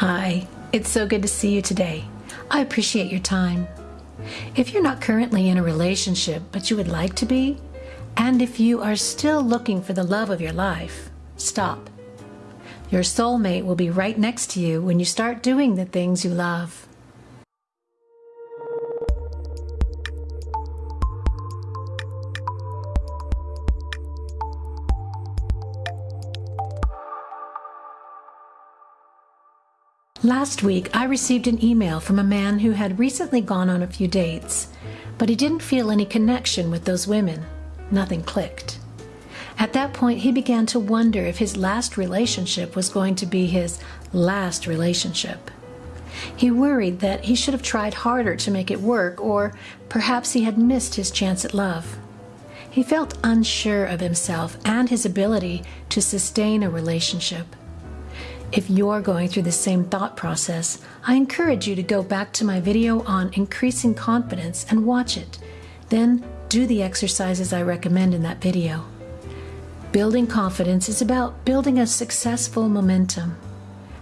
Hi, it's so good to see you today. I appreciate your time. If you're not currently in a relationship but you would like to be, and if you are still looking for the love of your life, stop. Your soulmate will be right next to you when you start doing the things you love. Last week, I received an email from a man who had recently gone on a few dates, but he didn't feel any connection with those women. Nothing clicked. At that point, he began to wonder if his last relationship was going to be his last relationship. He worried that he should have tried harder to make it work, or perhaps he had missed his chance at love. He felt unsure of himself and his ability to sustain a relationship. If you're going through the same thought process, I encourage you to go back to my video on increasing confidence and watch it. Then do the exercises I recommend in that video. Building confidence is about building a successful momentum.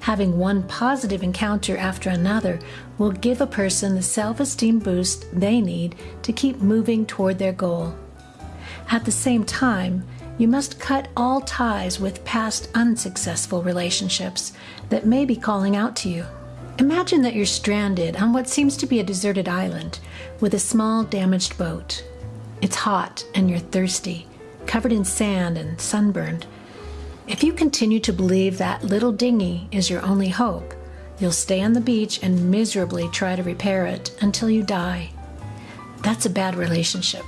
Having one positive encounter after another will give a person the self esteem boost they need to keep moving toward their goal. At the same time, you must cut all ties with past unsuccessful relationships that may be calling out to you. Imagine that you're stranded on what seems to be a deserted island with a small damaged boat. It's hot and you're thirsty, covered in sand and sunburned. If you continue to believe that little dinghy is your only hope, you'll stay on the beach and miserably try to repair it until you die. That's a bad relationship.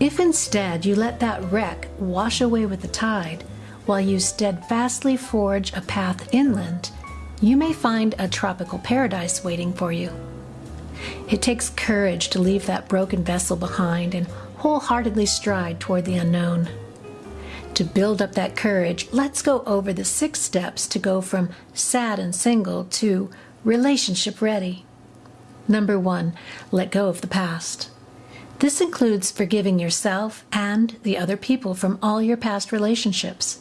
If instead you let that wreck wash away with the tide, while you steadfastly forge a path inland, you may find a tropical paradise waiting for you. It takes courage to leave that broken vessel behind and wholeheartedly stride toward the unknown. To build up that courage, let's go over the six steps to go from sad and single to relationship ready. Number one, let go of the past. This includes forgiving yourself and the other people from all your past relationships.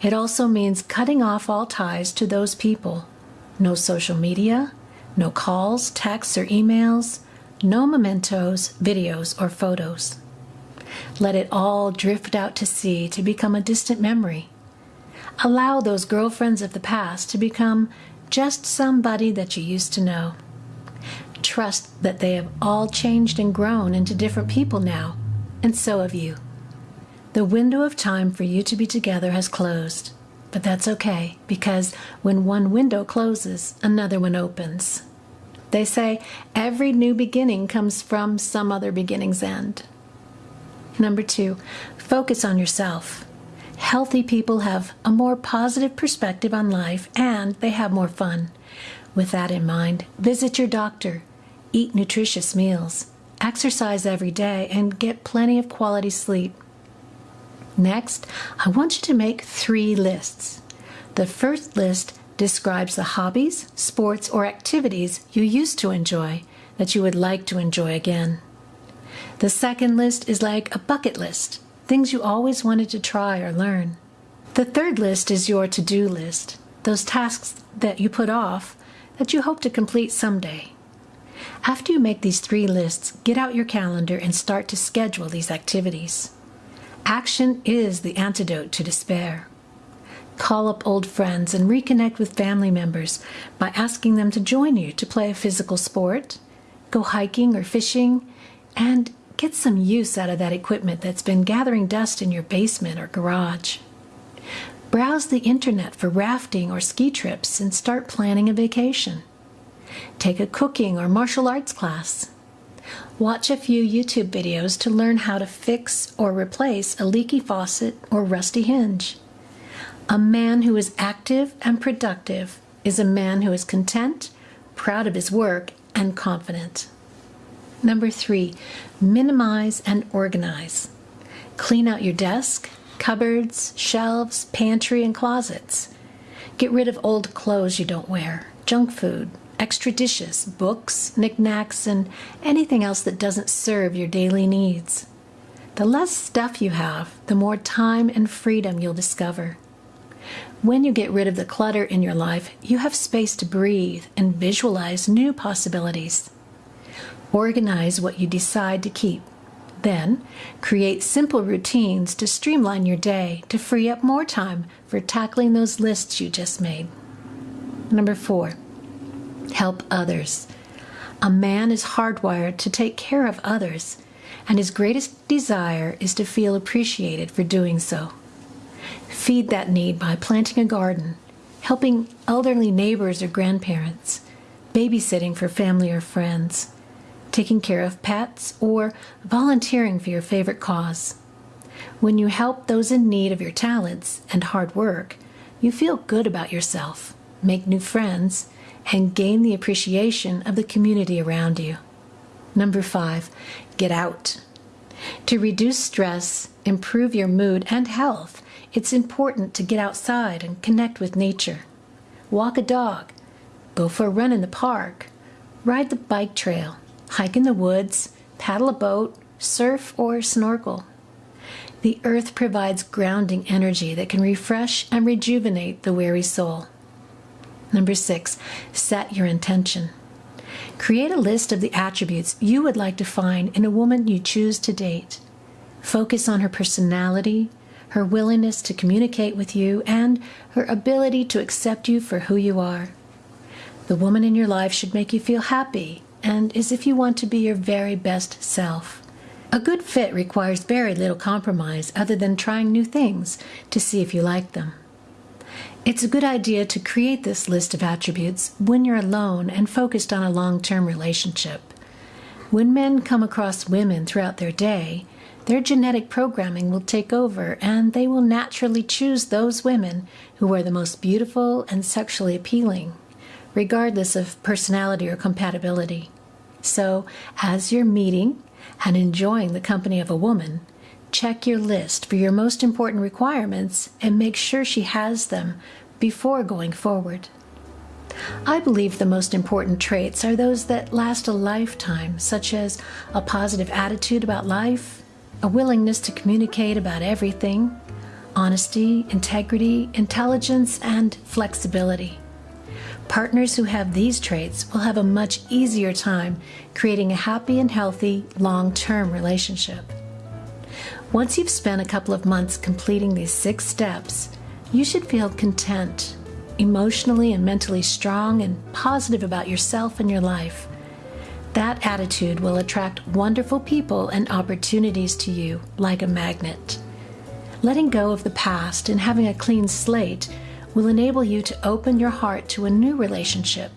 It also means cutting off all ties to those people. No social media, no calls, texts, or emails, no mementos, videos, or photos. Let it all drift out to sea to become a distant memory. Allow those girlfriends of the past to become just somebody that you used to know trust that they have all changed and grown into different people now, and so have you. The window of time for you to be together has closed, but that's okay because when one window closes, another one opens. They say every new beginning comes from some other beginning's end. Number two, focus on yourself. Healthy people have a more positive perspective on life and they have more fun. With that in mind, visit your doctor, eat nutritious meals, exercise every day, and get plenty of quality sleep. Next, I want you to make three lists. The first list describes the hobbies, sports, or activities you used to enjoy that you would like to enjoy again. The second list is like a bucket list, things you always wanted to try or learn. The third list is your to do list, those tasks that you put off that you hope to complete someday. After you make these three lists, get out your calendar and start to schedule these activities. Action is the antidote to despair. Call up old friends and reconnect with family members by asking them to join you to play a physical sport, go hiking or fishing, and get some use out of that equipment that's been gathering dust in your basement or garage. Browse the internet for rafting or ski trips and start planning a vacation. Take a cooking or martial arts class. Watch a few YouTube videos to learn how to fix or replace a leaky faucet or rusty hinge. A man who is active and productive is a man who is content, proud of his work, and confident. Number three, minimize and organize. Clean out your desk, cupboards, shelves, pantry, and closets. Get rid of old clothes you don't wear, junk food, extra dishes, books, knickknacks, and anything else that doesn't serve your daily needs. The less stuff you have, the more time and freedom you'll discover. When you get rid of the clutter in your life, you have space to breathe and visualize new possibilities. Organize what you decide to keep. Then, create simple routines to streamline your day to free up more time for tackling those lists you just made. Number four, help others. A man is hardwired to take care of others, and his greatest desire is to feel appreciated for doing so. Feed that need by planting a garden, helping elderly neighbors or grandparents, babysitting for family or friends, taking care of pets, or volunteering for your favorite cause. When you help those in need of your talents and hard work, you feel good about yourself, make new friends, and gain the appreciation of the community around you. Number five, get out. To reduce stress, improve your mood and health, it's important to get outside and connect with nature. Walk a dog, go for a run in the park, ride the bike trail, hike in the woods, paddle a boat, surf, or snorkel. The earth provides grounding energy that can refresh and rejuvenate the weary soul. Number six, set your intention. Create a list of the attributes you would like to find in a woman you choose to date. Focus on her personality, her willingness to communicate with you, and her ability to accept you for who you are. The woman in your life should make you feel happy and as if you want to be your very best self. A good fit requires very little compromise other than trying new things to see if you like them. It's a good idea to create this list of attributes when you're alone and focused on a long term relationship. When men come across women throughout their day, their genetic programming will take over and they will naturally choose those women who are the most beautiful and sexually appealing regardless of personality or compatibility. So, as you're meeting and enjoying the company of a woman, check your list for your most important requirements and make sure she has them before going forward. I believe the most important traits are those that last a lifetime, such as a positive attitude about life, a willingness to communicate about everything, honesty, integrity, intelligence, and flexibility. Partners who have these traits will have a much easier time creating a happy and healthy long term relationship. Once you've spent a couple of months completing these six steps, you should feel content, emotionally and mentally strong, and positive about yourself and your life. That attitude will attract wonderful people and opportunities to you like a magnet. Letting go of the past and having a clean slate will enable you to open your heart to a new relationship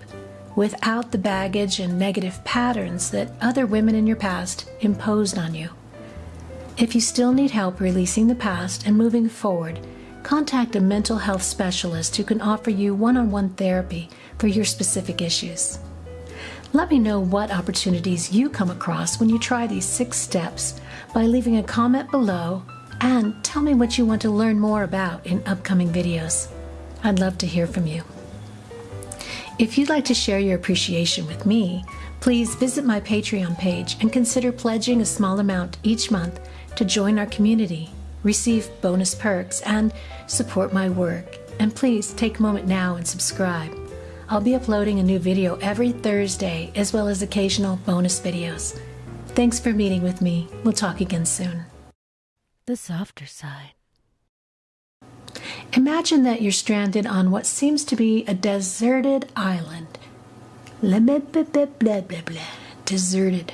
without the baggage and negative patterns that other women in your past imposed on you. If you still need help releasing the past and moving forward, contact a mental health specialist who can offer you one on one therapy for your specific issues. Let me know what opportunities you come across when you try these six steps by leaving a comment below and tell me what you want to learn more about in upcoming videos. I'd love to hear from you. If you'd like to share your appreciation with me, please visit my Patreon page and consider pledging a small amount each month to join our community, receive bonus perks, and support my work. And please take a moment now and subscribe. I'll be uploading a new video every Thursday as well as occasional bonus videos. Thanks for meeting with me. We'll talk again soon. The softer side. Imagine that you're stranded on what seems to be a deserted island. Blah, blah, blah, blah, blah, blah, deserted.